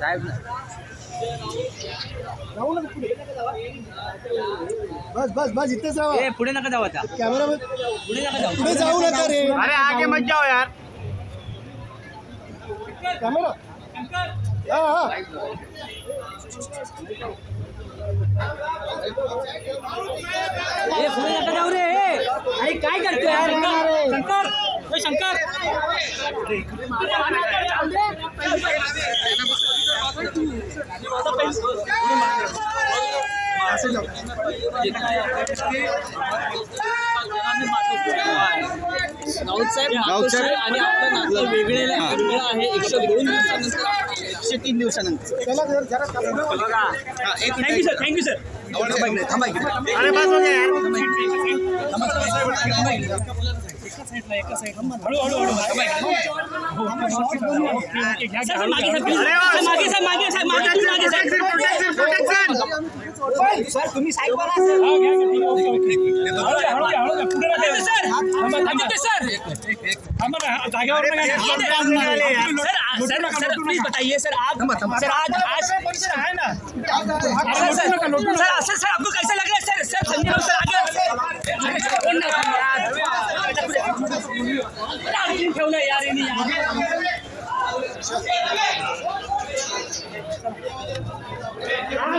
साहेब बस बस बस इथेच राहा. ए पुढे नका जाऊ आता. कॅमेरा पुढे नका जाऊ. पुढे जाऊ नका रे. अरे आगे मत जाओ यार. कॅमेरा हा हा. ए पुढे नका जाऊ रे. अरे काय करतोय? यार शंकर शंकर. राऊत साहेब आणि आपलं नातं वेगळे वेगळं आहे एकशे दोन दिवसानंतर एकशे तीन दिवसानंतर थँक्यू सर थँक्यू सर अरे बस हो गया यार सर मागे सर please. मागे सर मागे सर मागे मागे सर सर तुम्ही side were sir Aditya sir sir sir sir please बताइए सर आप सर आज आज सर सर सर सर आपको कैसा लग रहा है सर सर संजय सर आगे यार ठेवलं यार